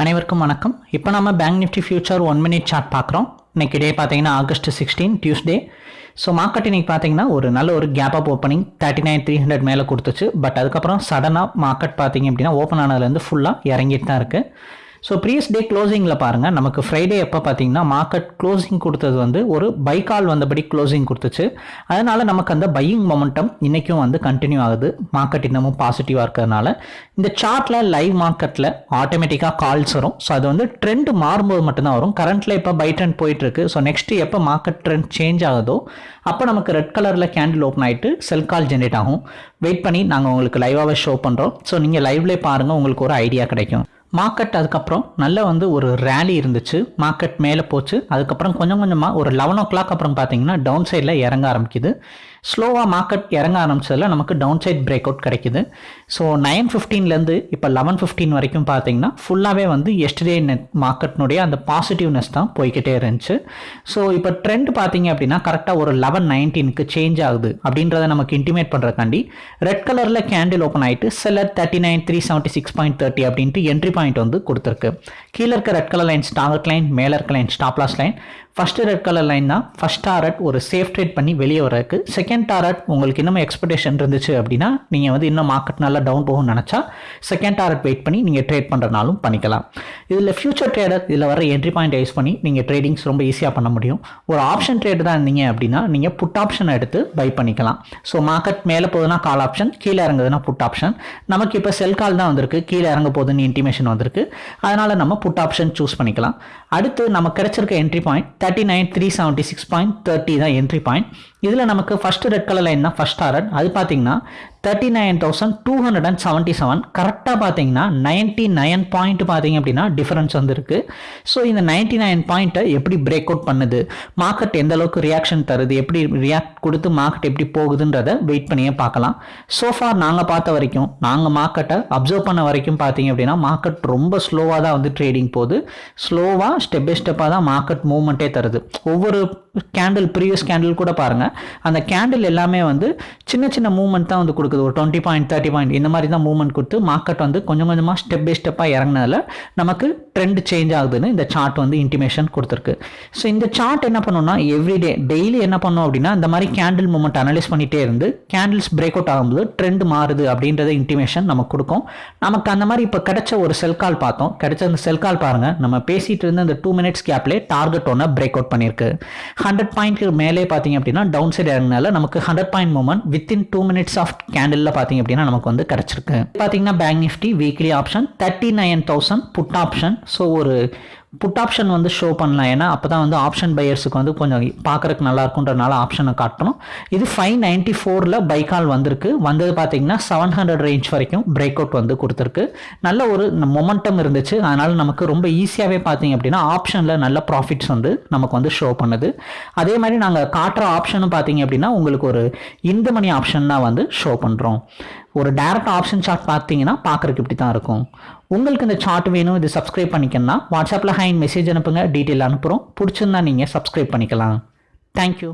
அனைவருக்கும் வணக்கம். இப்போ நம்ம bank Nifty future one minute chart பார்க்குறோம். இன்னைக்கு டே பார்த்தீங்கன்னா August sixteen Tuesday so market இன்றைக்கி பார்த்தீங்கன்னா ஒரு நல்ல ஒரு gap up opening thirty nine three hundred மேலே கொடுத்துச்சு. பட் அதுக்கப்புறம் சடனாக மார்க்கெட் பார்த்தீங்க அப்படின்னா ஓப்பன் ஆனதுலேருந்து ஃபுல்லாக இறங்கிட்டு தான் இருக்குது ஸோ ப்ரீவியஸ் டே க்ளோசிங்கில் பாருங்கள் நமக்கு ஃப்ரைடே எப்போ பார்த்தீங்கன்னா மார்க்கெட் க்ளோசிங் கொடுத்தது வந்து ஒரு பை கால் வந்தபடி க்ளோசிங் கொடுத்துச்சு. அதனால் நமக்கு அந்த பையிங் மொமெண்டம் இன்றைக்கும் வந்து கண்டினியூ ஆகுது. மார்க்கெட் இன்னமும் பாசிட்டிவாக இருக்கிறதுனால. இந்த சார்ட்டில் லைவ் மார்க்கெட்டில் ஆட்டோமேட்டிக்காக கால்ஸ் வரும். ஸோ அது வந்து ட்ரெண்ட் மாறும்போது மட்டும்தான் வரும். கரண்ட்டில் இப்போ பை ட்ரெண்ட் போயிட்டுருக்கு. ஸோ நெக்ஸ்ட்டு எப்போ மார்க்கெட் ட்ரெண்ட் சேஞ்ச் ஆகுதோ அப்போ நமக்கு ரெட் கலரில் கேண்டில் ஓப்பன் ஆகிட்டு செல் கால் ஜென்ரேட் ஆகும். வெயிட் பண்ணி நாங்கள் உங்களுக்கு லைவாகவே ஷோ பண்ணுறோம் ஸோ நீங்கள் லைவ்லேயே பாருங்கள் உங்களுக்கு ஒரு ஐடியா கிடைக்கும். மார்க்கெட் அதுக்கப்புறம் நல்ல வந்து ஒரு ரேலி இருந்துச்சு. மார்க்கெட் மேலே போச்சு. அதுக்கப்புறம் கொஞ்சம் கொஞ்சமாக ஒரு லெவன் ஓ கிளாக் அப்புறம் பார்த்தீங்கன்னா டவுன் சைடில் இறங்க ஆரம்பிக்குது. ஸ்லோவாக மார்க்கெட் இறங்க ஆரம்பிச்சதில் நமக்கு டவுன் சைட் பிரேக் அவுட் கிடைக்குது ஸோ நைன் ஃபிஃப்டீன்லேருந்து இப்போ லெவன் ஃபிஃப்டீன் வரைக்கும் பார்த்தீங்கன்னா ஃபுல்லாகவே வந்து எஸ்டர்டே நெட் மார்க்கெட்னுடைய அந்த பாசிட்டிவ்னஸ் தான் போய்கிட்டே இருந்துச்சு. ஸோ இப்போ ட்ரெண்ட் பார்த்தீங்க அப்படின்னா கரெக்டாக ஒரு லெவன் நைன்டீனுக்கு சேஞ்ச் ஆகுது அப்படின்றத நமக்கு இன்டிமேட் பண்ணுறதுக்காண்டி ரெட் கலரில் கேண்டில் ஓப்பன் ஆகிட்டு seller thirty nine three seventy six point thirty அப்படின்ட்டு என்ட்ரி பாயிண்ட் வந்து கொடுத்துருக்கு. கீழே இருக்க red colour line target line மேலே இருக்க line stop loss line first red colour line தான். ஃபஸ்ட் டாரட் ஒரு சேஃப் ட்ரேட் பண்ணி வெளியே வரக்கு செகண்ட் டாரட் உங்களுக்கு இன்னும் எக்ஸ்பெக்டேஷன் இருந்துச்சு அப்படின்னா நீங்கள் வந்து இன்னும் மார்க்கெட் நல்லா டவுன் போகும்னு நினச்சா செகண்ட் டாரட் வெயிட் பண்ணி நீங்கள் ட்ரேட் பண்ணுறனாலும் பண்ணிக்கலாம். இதில் ஃபியூச்சர் ட்ரேடர் இதில் வர என்ட்ரி பாயிண்ட் யூஸ் பண்ணி நீங்கள் ட்ரேடிங்ஸ் ரொம்ப ஈஸியாக பண்ண முடியும். ஒரு ஆப்ஷன் ட்ரேட் தான் இருந்தீங்க அப்படின்னா நீங்கள் புட் ஆப்ஷன் எடுத்து பை பண்ணிக்கலாம். ஸோ மார்க்கெட் மேலே போகுதுன்னா கால் ஆப்ஷன் கீழே இறங்குதுன்னா புட் ஆப்ஷன் நமக்கு இப்போ செல் கால் தான் வந்திருக்கு. கீழே இறங்க போகுதுன்னு இன்டிமேஷன் வந்திருக்கு. அதனால் நம்ம புட் ஆப்ஷன் சூஸ் பண்ணிக்கலாம். அடுத்து நம்ம கிடைச்சிருக்க entry point thirty nine three seventy six point thirty தான் என்ட்ரி பாயிண்ட் இதில் நமக்கு ஃபஸ்ட்டு ரெட் கலர் லைன் தான் ஃபஸ்ட் டாரட் அது பார்த்தீங்கன்னா thirty nine thousand two hundred and seventy seven கரெக்டாக பார்த்தீங்கன்னா நைன்ட்டி நைன் பாயிண்ட் பார்த்தீங்க அப்படின்னா டிஃபரன்ஸ் வந்துருக்கு. ஸோ இந்த நைன்ட்டி நைன் பாயிண்ட்டை எப்படி பிரேக் அவுட் பண்ணுது? மார்க்கெட் எந்த அளவுக்கு ரியாக்ஷன் தருது? எப்படி ரியாக்ட் கொடுத்து மார்க்கெட் எப்படி போகுதுன்றத வெயிட் பண்ணியே பார்க்கலாம். ஸோஃபார் நாங்கள் பார்த்த வரைக்கும் நாங்கள் மார்க்கெட்டை அப்சர்வ் பண்ண வரைக்கும் பார்த்தீங்க அப்படின்னா மார்க்கெட் ரொம்ப ஸ்லோவாக தான் வந்து ட்ரேடிங் போகுது. ஸ்லோவாக ஸ்டெப் பை ஸ்டெப்பாக தான் மார்க்கெட் மூவ்மெண்ட்டே தருது. ஒவ்வொரு கேண்டில் ப்ரீவியஸ் கேண்டில் கூட பாருங்கள் அந்த கேண்டில் எல்லாமே வந்து சின்ன சின்ன மூவ்மெண்ட் தான் வந்து கொடுக்குது. ஒரு டுவெண்ட்டி பாயிண்ட் தேர்ட்டி பாயிண்ட் இந்த மாதிரி தான் மூவ்மெண்ட் கொடுத்து மார்க்கெட் வந்து கொஞ்சம் கொஞ்சமாக ஸ்டெப் பை ஸ்டெப்பாக இறங்கினதில் நமக்கு ட்ரெண்ட் சேஞ்ச் ஆகுதுன்னு இந்த சார்ட் வந்து இன்டிமேஷன் கொடுத்துருக்கு. ஸோ இந்த சார்ட் என்ன பண்ணணும்னா எவ்ரிடே டெய்லி என்ன பண்ணோம் அப்படின்னா இந்த மாதிரி கேண்டில் மூமெண்ட் அனலைஸ் பண்ணிகிட்டே இருந்து கேண்டில்ஸ் பிரேக் அவுட் ஆகும்போது ட்ரெண்ட் மாறுது அப்படின்றத இன்டிமேஷன் நமக்கு கொடுக்கும். நமக்கு அந்த மாதிரி இப்போ கிடைச்ச ஒரு செல் கால் பார்த்தோம். கிடைச்ச அந்த செல் கால் பாருங்கள் நம்ம பேசிகிட்டு இருந்த அந்த டூ மினிட்ஸ் கேப்லேயே டார்கெட் ஒன்று பிரேக் அவுட் பண்ணியிருக்கு. ஹண்ட்ரட் பாயிண்ட்க்கு மேலே பார்த்தீங்க அப்படின்னா டவுன் சைடு இறங்கினால நமக்கு hundred point movement within two minutes of candle பார்த்தீங்க அப்படின்னா நமக்கு வந்து கிடச்சிருக்கு. பார்த்தீங்கன்னா bank Nifty weekly option thirty nine thousand put option so ஒரு புட் ஆப்ஷன் வந்து ஷோ பண்ணலாம். ஏன்னா அப்போ தான் வந்து ஆப்ஷன் பையர்ஸுக்கு வந்து கொஞ்சம் பார்க்குறக்கு நல்லா இருக்குன்றனால ஆப்ஷனை காட்டணும். இது ஃபைவ் நைன்ட்டி ஃபோரில் பைக்கால் வந்திருக்கு. வந்தது பார்த்தீங்கன்னா செவன் ஹண்ட்ரட் ரேஞ்ச் வரைக்கும் பிரேக் அவுட் வந்து கொடுத்துருக்கு. நல்ல ஒரு மொமெண்டம் இருந்துச்சு. அதனால் நமக்கு ரொம்ப ஈஸியாகவே பார்த்தீங்க அப்படின்னா ஆப்ஷனில் நல்ல ப்ராஃபிட்ஸ் வந்து நமக்கு வந்து ஷோ பண்ணுது. அதே மாதிரி நாங்கள் காட்டுற ஆப்ஷனும் பார்த்தீங்க அப்படின்னா உங்களுக்கு ஒரு இந்த மணி ஆப்ஷன் தான் வந்து ஷோ பண்ணுறோம் ஒரு டேரக்ட் ஆப்ஷன் சார்ட் பார்த்தீங்கன்னா பார்க்குறக்கு இப்படி தான் இருக்கும். உங்களுக்கு இந்த சார்ட் வேணும் இது சப்ஸ்கிரைப் பண்ணிக்கணும்னா வாட்ஸ்அப்பில் ஹைன் மெசேஜ் அனுப்புங்க டீட்டெயில் அனுப்புகிறோம் பிடிச்சிருந்தா நீங்கள் சப்ஸ்கிரைப் பண்ணிக்கலாம். தேங்க்யூ